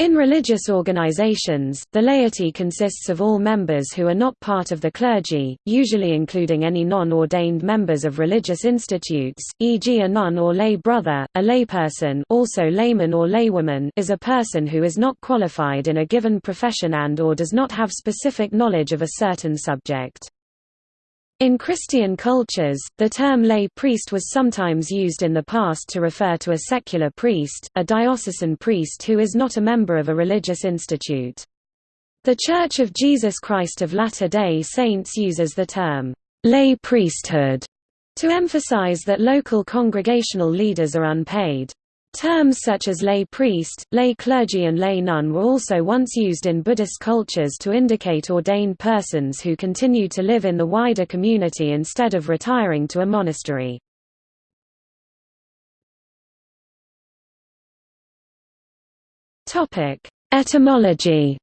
In religious organizations, the laity consists of all members who are not part of the clergy, usually including any non-ordained members of religious institutes, e.g. a nun or lay brother. A layperson also layman or laywoman is a person who is not qualified in a given profession and or does not have specific knowledge of a certain subject. In Christian cultures, the term lay priest was sometimes used in the past to refer to a secular priest, a diocesan priest who is not a member of a religious institute. The Church of Jesus Christ of Latter-day Saints uses the term, lay priesthood, to emphasize that local congregational leaders are unpaid. Terms such as lay priest, lay clergy and lay nun were also once used in Buddhist cultures to indicate ordained persons who continue to live in the wider community instead of retiring to a monastery. Etymology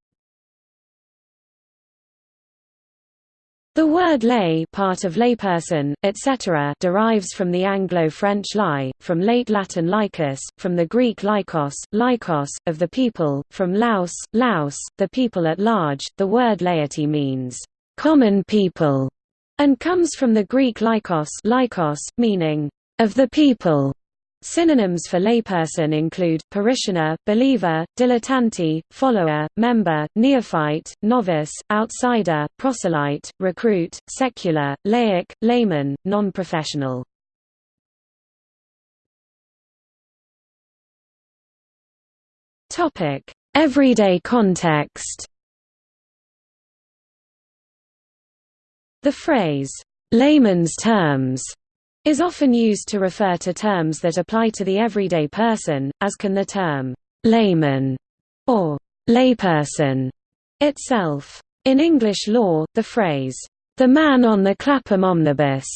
The word lay part of layperson, etc. derives from the Anglo-French lie, from late Latin laicus, from the Greek laikos, laikos, of the people, from laus, laus, the people at large. The word laity means, common people, and comes from the Greek laikos, laikos meaning, of the people. Synonyms for layperson include, parishioner, believer, dilettante, follower, member, neophyte, novice, outsider, proselyte, recruit, secular, laic, layman, non-professional. Everyday context The phrase, layman's terms is often used to refer to terms that apply to the everyday person, as can the term layman or layperson itself. In English law, the phrase, the man on the Clapham omnibus,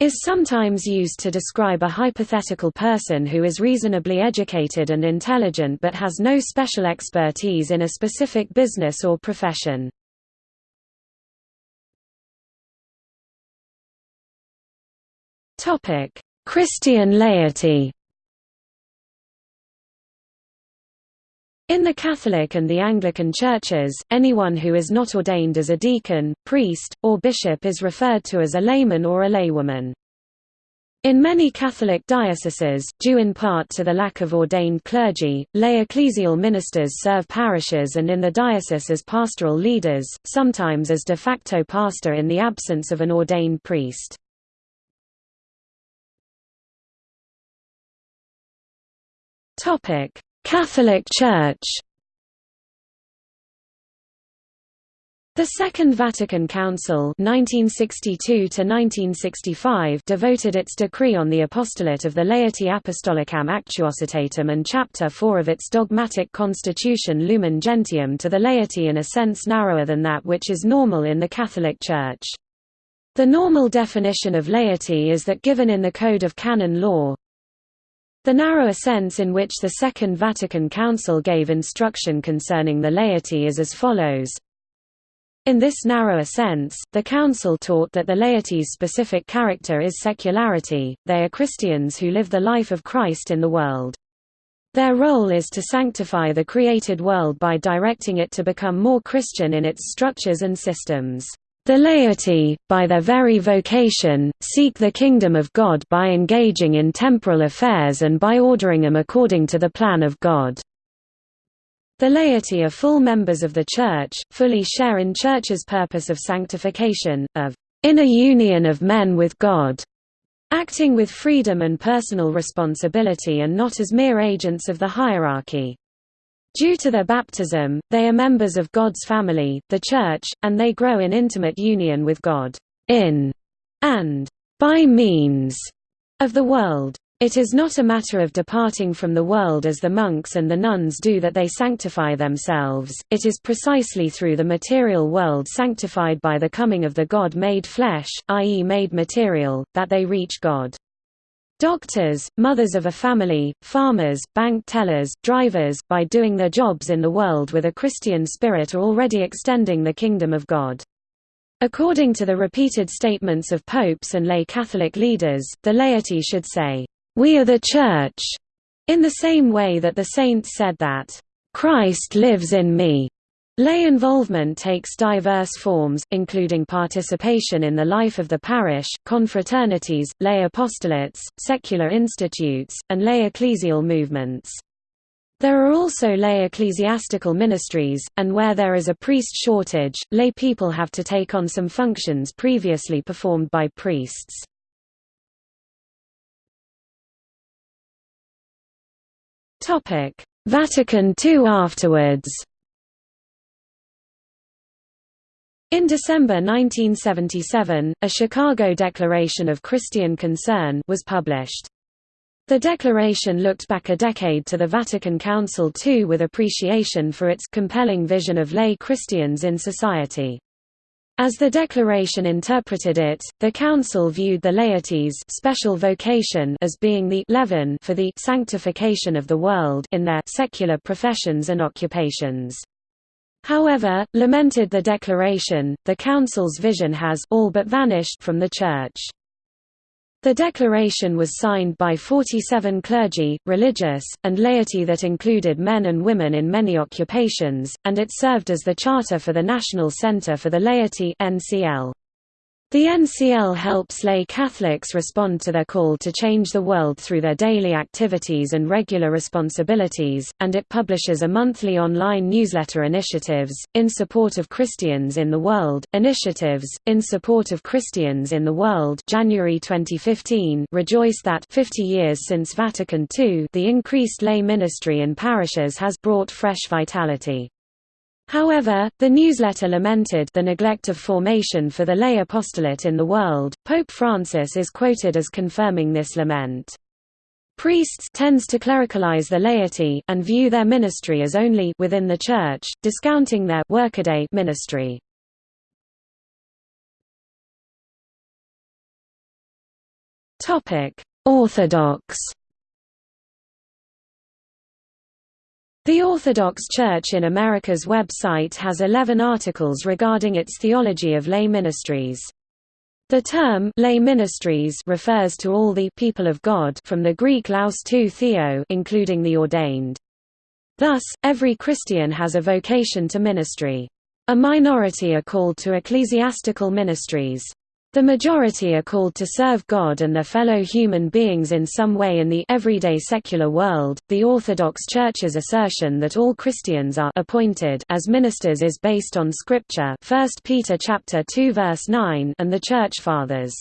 is sometimes used to describe a hypothetical person who is reasonably educated and intelligent but has no special expertise in a specific business or profession. Topic: Christian laity. In the Catholic and the Anglican churches, anyone who is not ordained as a deacon, priest, or bishop is referred to as a layman or a laywoman. In many Catholic dioceses, due in part to the lack of ordained clergy, lay ecclesial ministers serve parishes and in the diocese as pastoral leaders, sometimes as de facto pastor in the absence of an ordained priest. Topic: Catholic Church. The Second Vatican Council 1962 devoted its decree on the apostolate of the Laity Apostolicam Actuositatem and Chapter 4 of its dogmatic constitution Lumen Gentium to the laity in a sense narrower than that which is normal in the Catholic Church. The normal definition of laity is that given in the Code of Canon Law, the narrower sense in which the Second Vatican Council gave instruction concerning the laity is as follows. In this narrower sense, the Council taught that the laity's specific character is secularity, they are Christians who live the life of Christ in the world. Their role is to sanctify the created world by directing it to become more Christian in its structures and systems. The laity, by their very vocation, seek the kingdom of God by engaging in temporal affairs and by ordering them according to the plan of God. The laity are full members of the Church, fully share in Church's purpose of sanctification, of inner union of men with God, acting with freedom and personal responsibility and not as mere agents of the hierarchy. Due to their baptism, they are members of God's family, the Church, and they grow in intimate union with God, in and by means of the world. It is not a matter of departing from the world as the monks and the nuns do that they sanctify themselves, it is precisely through the material world sanctified by the coming of the God made flesh, i.e. made material, that they reach God. Doctors, mothers of a family, farmers, bank tellers, drivers, by doing their jobs in the world with a Christian spirit are already extending the kingdom of God. According to the repeated statements of popes and lay Catholic leaders, the laity should say, "'We are the Church' in the same way that the saints said that, Christ lives in me. Lay involvement takes diverse forms, including participation in the life of the parish, confraternities, lay apostolates, secular institutes, and lay ecclesial movements. There are also lay ecclesiastical ministries, and where there is a priest shortage, lay people have to take on some functions previously performed by priests. Vatican II afterwards In December 1977, a Chicago Declaration of Christian Concern was published. The declaration looked back a decade to the Vatican Council II with appreciation for its compelling vision of lay Christians in society. As the declaration interpreted it, the Council viewed the laity's special vocation as being the leaven for the sanctification of the world in their secular professions and occupations. However, lamented the declaration, the Council's vision has all but vanished from the Church. The declaration was signed by 47 clergy, religious, and laity that included men and women in many occupations, and it served as the charter for the National Centre for the Laity NCL. The NCL helps lay Catholics respond to their call to change the world through their daily activities and regular responsibilities, and it publishes a monthly online newsletter initiatives, in support of Christians in the world, initiatives, in support of Christians in the world January 2015 rejoice that 50 years since Vatican II the increased lay ministry in parishes has brought fresh vitality. However, the newsletter lamented the neglect of formation for the lay apostolate in the world. Pope Francis is quoted as confirming this lament. Priests tends to clericalize the laity and view their ministry as only within the church, discounting their workaday ministry. Topic: Orthodox The Orthodox Church in America's website has 11 articles regarding its theology of lay ministries. The term lay ministries refers to all the people of God from the Greek laos tou theo including the ordained. Thus, every Christian has a vocation to ministry. A minority are called to ecclesiastical ministries. The majority are called to serve God and their fellow human beings in some way in the everyday secular world. The Orthodox Church's assertion that all Christians are appointed as ministers is based on scripture, 1 Peter chapter 2 verse 9, and the Church Fathers.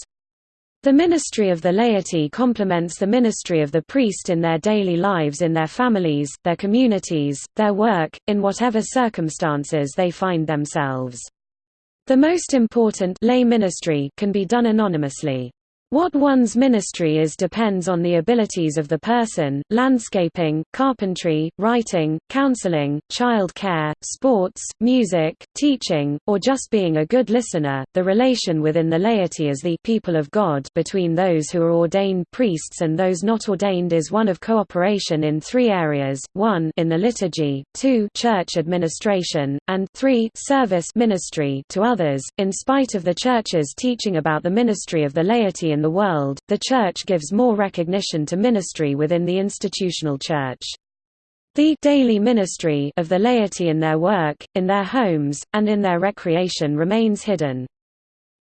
The ministry of the laity complements the ministry of the priest in their daily lives in their families, their communities, their work, in whatever circumstances they find themselves. The most important lay ministry can be done anonymously. What one's ministry is depends on the abilities of the person, landscaping, carpentry, writing, counseling, child care, sports, music, teaching, or just being a good listener. The relation within the laity as the people of God between those who are ordained priests and those not ordained is one of cooperation in three areas, 1 in the liturgy, 2 church administration, and 3 service ministry to others. In spite of the Church's teaching about the ministry of the laity in the world, the Church gives more recognition to ministry within the institutional Church. The daily ministry of the laity in their work, in their homes, and in their recreation remains hidden.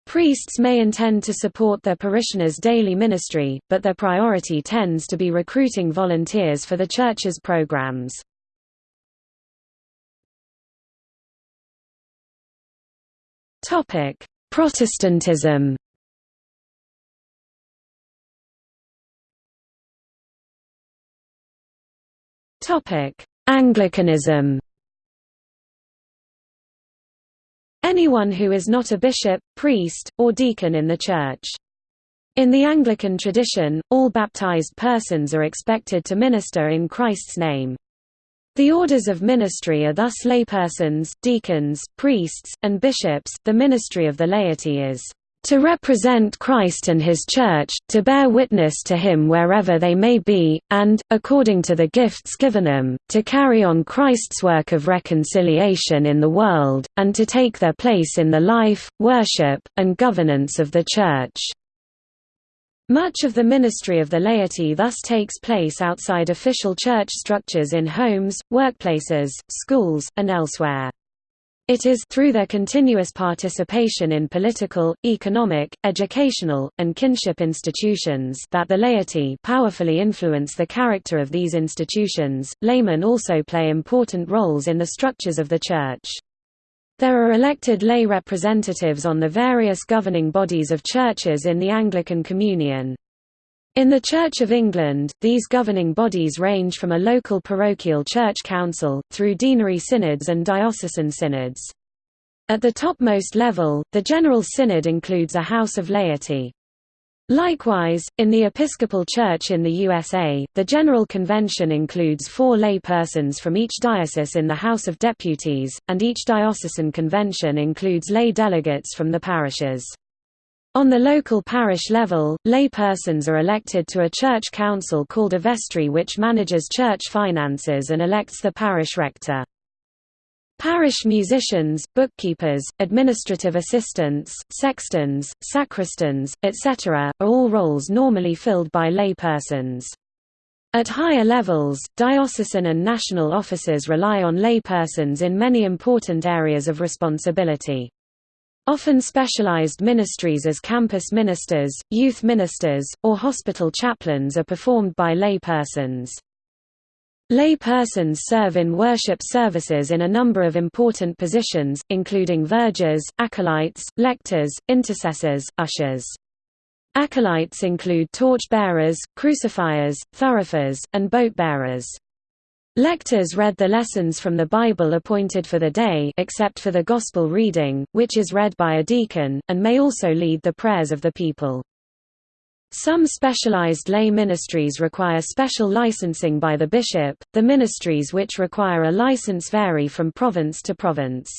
Priests may intend to support their parishioners' daily ministry, but their priority tends to be recruiting volunteers for the Church's programs. Protestantism Anglicanism Anyone who is not a bishop, priest, or deacon in the Church. In the Anglican tradition, all baptized persons are expected to minister in Christ's name. The orders of ministry are thus laypersons, deacons, priests, and bishops. The ministry of the laity is to represent Christ and His Church, to bear witness to Him wherever they may be, and, according to the gifts given them, to carry on Christ's work of reconciliation in the world, and to take their place in the life, worship, and governance of the Church. Much of the ministry of the laity thus takes place outside official church structures in homes, workplaces, schools, and elsewhere. It is through their continuous participation in political, economic, educational, and kinship institutions that the laity powerfully influence the character of these institutions. Laymen also play important roles in the structures of the church. There are elected lay representatives on the various governing bodies of churches in the Anglican Communion. In the Church of England, these governing bodies range from a local parochial church council, through deanery synods and diocesan synods. At the topmost level, the General Synod includes a House of Laity. Likewise, in the Episcopal Church in the USA, the General Convention includes four lay persons from each diocese in the House of Deputies, and each diocesan convention includes lay delegates from the parishes. On the local parish level, lay persons are elected to a church council called a vestry which manages church finances and elects the parish rector. Parish musicians, bookkeepers, administrative assistants, sextons, sacristans, etc., are all roles normally filled by lay persons. At higher levels, diocesan and national offices rely on lay persons in many important areas of responsibility. Often specialized ministries as campus ministers, youth ministers, or hospital chaplains are performed by lay persons. Lay persons serve in worship services in a number of important positions, including vergers, acolytes, lectors, intercessors, ushers. Acolytes include torch-bearers, crucifiers, thurifiers, and boat-bearers. Lectors read the lessons from the Bible appointed for the day except for the Gospel reading, which is read by a deacon, and may also lead the prayers of the people. Some specialized lay ministries require special licensing by the bishop, the ministries which require a license vary from province to province.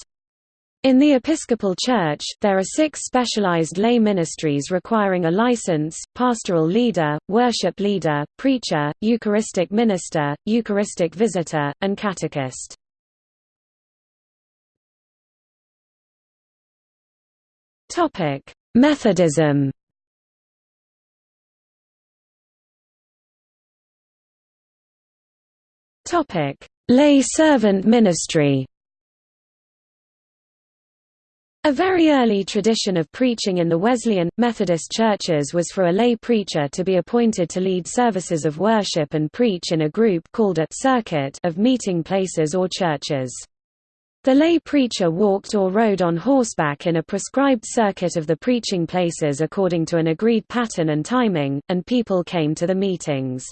In the Episcopal Church, there are six specialized lay ministries requiring a license, pastoral leader, worship leader, preacher, Eucharistic minister, Eucharistic visitor, and catechist. Methodism Lay servant ministry. A very early tradition of preaching in the Wesleyan, Methodist churches was for a lay preacher to be appointed to lead services of worship and preach in a group called a circuit of meeting places or churches. The lay preacher walked or rode on horseback in a prescribed circuit of the preaching places according to an agreed pattern and timing, and people came to the meetings.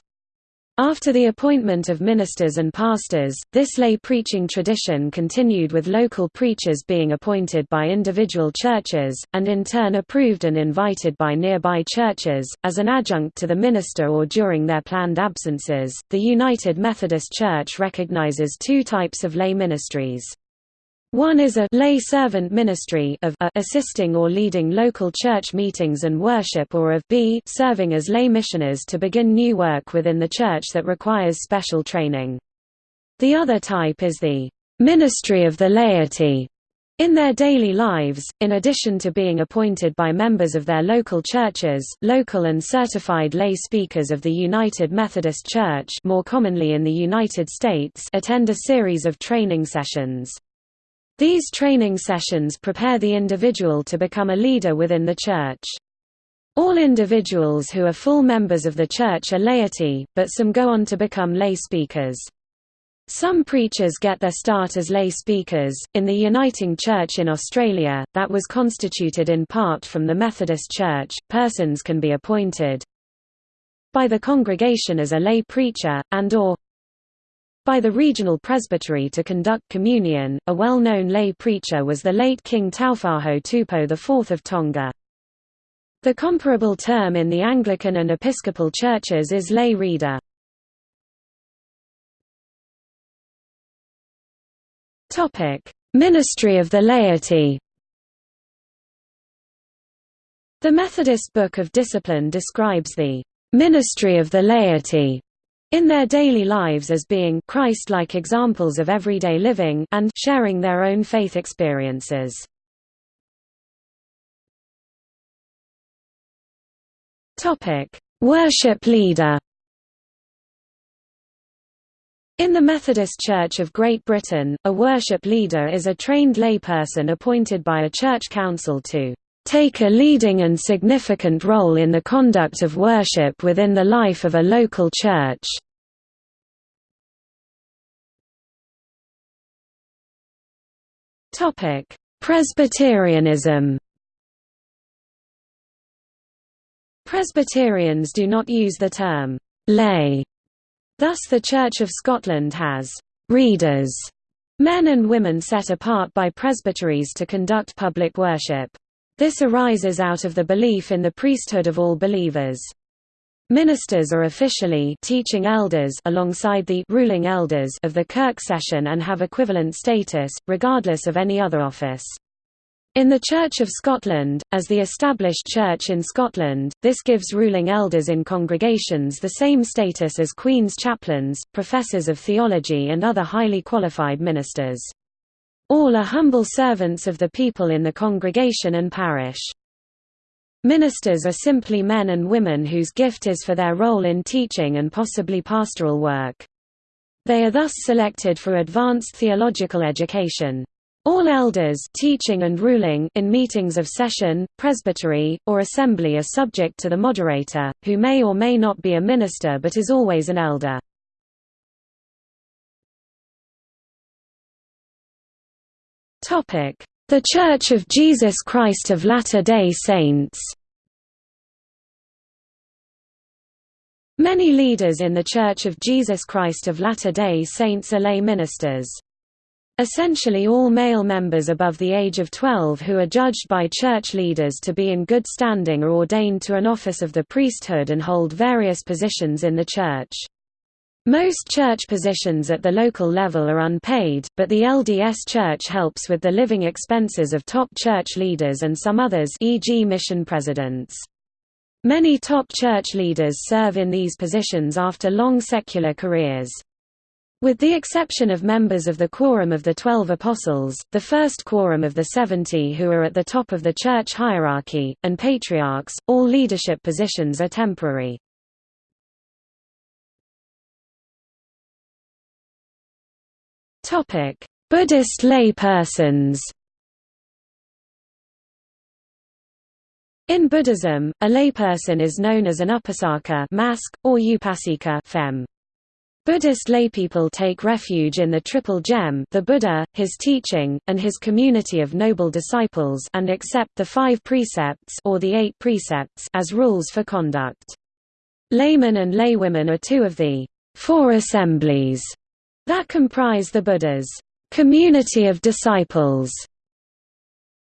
After the appointment of ministers and pastors, this lay preaching tradition continued with local preachers being appointed by individual churches, and in turn approved and invited by nearby churches, as an adjunct to the minister or during their planned absences. The United Methodist Church recognizes two types of lay ministries. One is a lay servant ministry of a assisting or leading local church meetings and worship or of b serving as lay missioners to begin new work within the church that requires special training. The other type is the ministry of the laity in their daily lives, in addition to being appointed by members of their local churches, local and certified lay speakers of the United Methodist Church more commonly in the United States attend a series of training sessions. These training sessions prepare the individual to become a leader within the church. All individuals who are full members of the church are laity, but some go on to become lay speakers. Some preachers get their start as lay speakers. In the Uniting Church in Australia, that was constituted in part from the Methodist Church, persons can be appointed by the congregation as a lay preacher, and or by the regional presbytery to conduct communion. A well-known lay preacher was the late King Taufa'ahau Tupou IV of Tonga. The comparable term in the Anglican and Episcopal churches is lay reader. Ministry of the laity. The Methodist Book of Discipline describes the ministry of the laity in their daily lives as being Christ-like examples of everyday living and sharing their own faith experiences. Topic: Worship leader in the Methodist Church of Great Britain, a worship leader is a trained layperson appointed by a church council to take a leading and significant role in the conduct of worship within the life of a local church. Presbyterianism Presbyterians do not use the term lay Thus the Church of Scotland has «readers», men and women set apart by presbyteries to conduct public worship. This arises out of the belief in the priesthood of all believers. Ministers are officially teaching elders alongside the ruling elders of the Kirk session and have equivalent status, regardless of any other office. In the Church of Scotland, as the established church in Scotland, this gives ruling elders in congregations the same status as Queen's chaplains, professors of theology and other highly qualified ministers. All are humble servants of the people in the congregation and parish. Ministers are simply men and women whose gift is for their role in teaching and possibly pastoral work. They are thus selected for advanced theological education. All elders teaching and ruling in meetings of session, presbytery, or assembly are subject to the moderator, who may or may not be a minister but is always an elder. The Church of Jesus Christ of Latter-day Saints Many leaders in the Church of Jesus Christ of Latter-day Saints are lay ministers. Essentially all male members above the age of 12 who are judged by church leaders to be in good standing are ordained to an office of the priesthood and hold various positions in the church. Most church positions at the local level are unpaid, but the LDS Church helps with the living expenses of top church leaders and some others e.g. mission presidents. Many top church leaders serve in these positions after long secular careers. With the exception of members of the Quorum of the Twelve Apostles, the First Quorum of the Seventy who are at the top of the church hierarchy, and patriarchs, all leadership positions are temporary. Buddhist laypersons In Buddhism, a layperson is known as an upasaka mask, or upasika fem. Buddhist laypeople take refuge in the Triple Gem the Buddha, his teaching, and his community of noble disciples and accept the five precepts or the eight precepts as rules for conduct. Laymen and laywomen are two of the four assemblies that comprise the Buddha's community of disciples.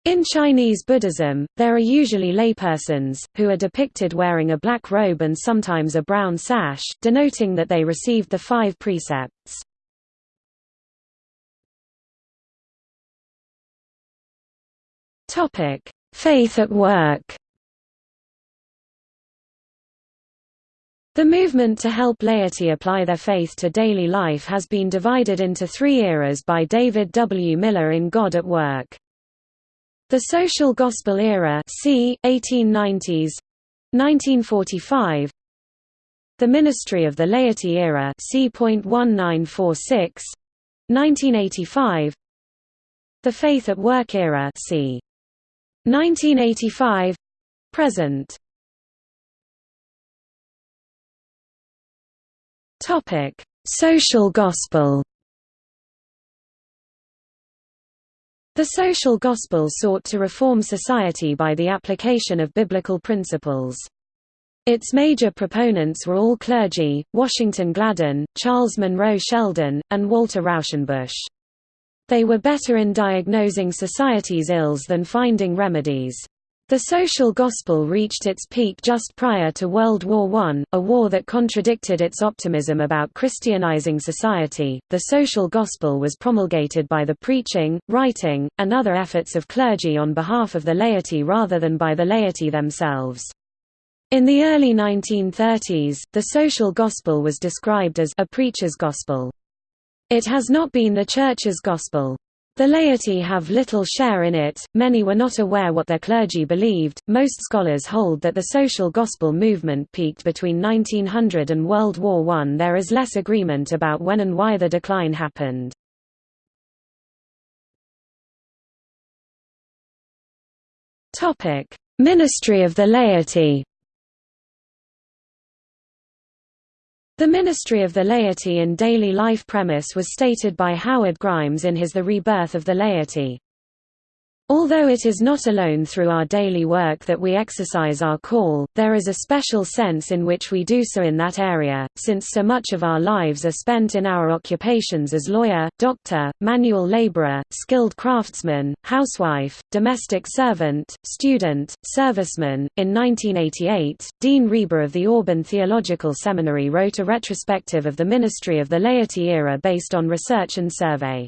In Chinese Buddhism, there are usually laypersons, who are depicted wearing a black robe and sometimes a brown sash, denoting that they received the five precepts. Faith at work The movement to help laity apply their faith to daily life has been divided into three eras by David W. Miller in God at Work. The social gospel era c. 1890s 1945 The ministry of the laity era c. 1946 1985 The faith at work era c. 1985 present Topic Social gospel The social gospel sought to reform society by the application of biblical principles. Its major proponents were all clergy, Washington Gladden, Charles Monroe Sheldon, and Walter Rauschenbusch. They were better in diagnosing society's ills than finding remedies. The social gospel reached its peak just prior to World War I, a war that contradicted its optimism about Christianizing society. The social gospel was promulgated by the preaching, writing, and other efforts of clergy on behalf of the laity rather than by the laity themselves. In the early 1930s, the social gospel was described as a preacher's gospel. It has not been the Church's gospel. The laity have little share in it, many were not aware what their clergy believed. Most scholars hold that the social gospel movement peaked between 1900 and World War I. There is less agreement about when and why the decline happened. Ministry of the laity. The ministry of the laity in daily life premise was stated by Howard Grimes in his The Rebirth of the Laity. Although it is not alone through our daily work that we exercise our call, there is a special sense in which we do so in that area, since so much of our lives are spent in our occupations as lawyer, doctor, manual laborer, skilled craftsman, housewife, domestic servant, student, serviceman. In 1988, Dean Reber of the Auburn Theological Seminary wrote a retrospective of the ministry of the laity era based on research and survey.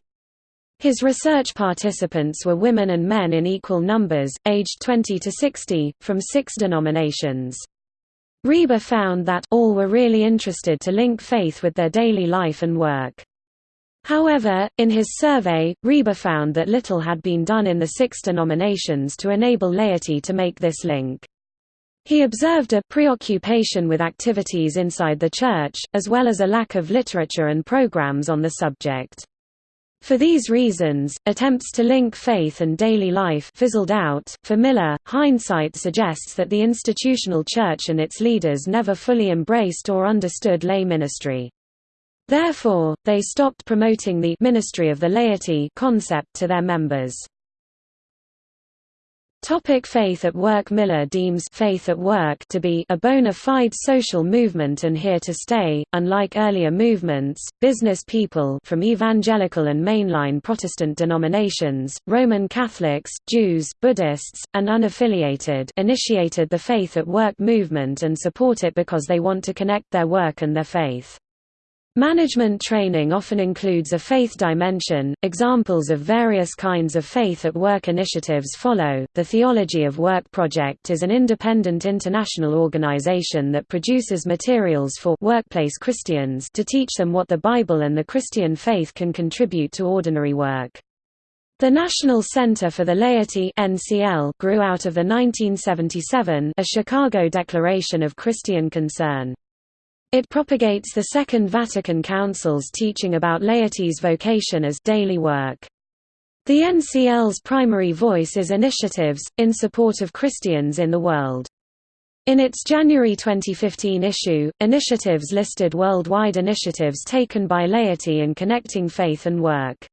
His research participants were women and men in equal numbers, aged 20 to 60, from six denominations. Reber found that all were really interested to link faith with their daily life and work. However, in his survey, Reber found that little had been done in the six denominations to enable laity to make this link. He observed a preoccupation with activities inside the church, as well as a lack of literature and programs on the subject. For these reasons, attempts to link faith and daily life fizzled out. For Miller, hindsight suggests that the institutional church and its leaders never fully embraced or understood lay ministry. Therefore, they stopped promoting the ministry of the laity concept to their members. Topic faith at work Miller deems faith at work to be a bona fide social movement and here to stay. Unlike earlier movements, business people from evangelical and mainline Protestant denominations, Roman Catholics, Jews, Buddhists, and unaffiliated initiated the faith at work movement and support it because they want to connect their work and their faith. Management training often includes a faith dimension. Examples of various kinds of faith at work initiatives follow. The Theology of Work Project is an independent international organization that produces materials for workplace Christians to teach them what the Bible and the Christian faith can contribute to ordinary work. The National Center for the Laity (NCL) grew out of the 1977 a Chicago Declaration of Christian Concern. It propagates the Second Vatican Council's teaching about laity's vocation as daily work. The NCL's primary voice is initiatives, in support of Christians in the world. In its January 2015 issue, Initiatives listed worldwide initiatives taken by laity in connecting faith and work.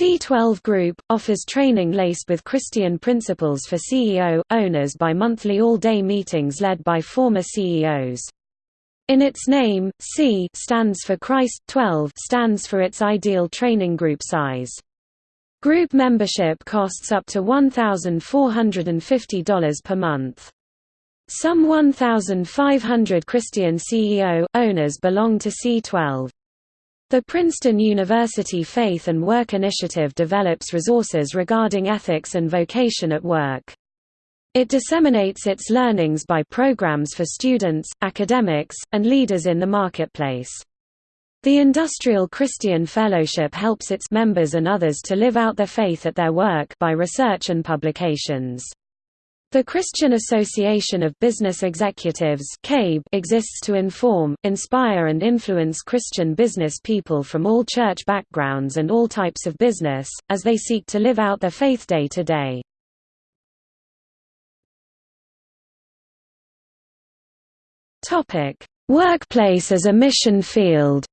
C12 Group, offers training laced with Christian principles for CEO, owners by monthly all-day meetings led by former CEOs. In its name, C stands for Christ, 12 stands for its ideal training group size. Group membership costs up to $1,450 per month. Some 1,500 Christian CEO, owners belong to C12. The Princeton University Faith and Work Initiative develops resources regarding ethics and vocation at work. It disseminates its learnings by programs for students, academics, and leaders in the marketplace. The Industrial Christian Fellowship helps its members and others to live out their faith at their work by research and publications. The Christian Association of Business Executives exists to inform, inspire and influence Christian business people from all church backgrounds and all types of business, as they seek to live out their faith day to day. Topic: Workplace as a mission field.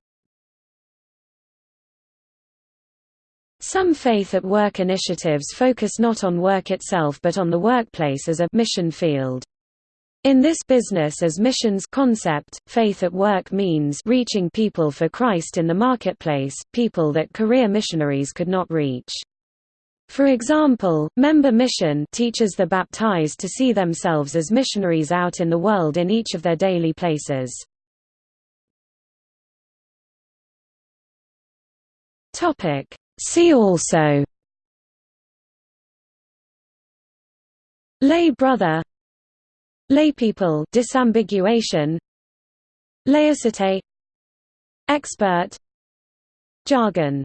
Some faith at work initiatives focus not on work itself but on the workplace as a mission field. In this business as missions concept, faith at work means reaching people for Christ in the marketplace, people that career missionaries could not reach. For example, Member Mission teaches the baptized to see themselves as missionaries out in the world in each of their daily places. See also Lay brother Laypeople disambiguation Laicite Expert Jargon